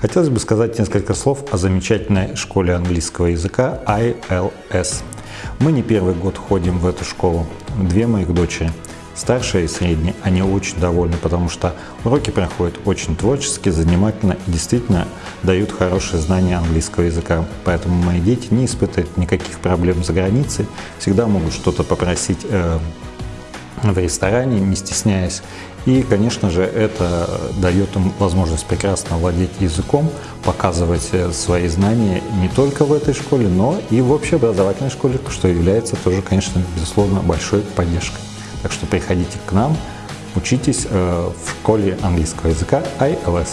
Хотелось бы сказать несколько слов о замечательной школе английского языка ILS. Мы не первый год ходим в эту школу, две моих дочери. Старшие и средние, они очень довольны, потому что уроки проходят очень творчески, занимательно и действительно дают хорошие знания английского языка. Поэтому мои дети не испытывают никаких проблем за границей, всегда могут что-то попросить э, в ресторане, не стесняясь. И, конечно же, это дает им возможность прекрасно владеть языком, показывать э, свои знания не только в этой школе, но и в общеобразовательной школе, что является тоже, конечно, безусловно, большой поддержкой. Так что приходите к нам, учитесь э, в школе английского языка ILS.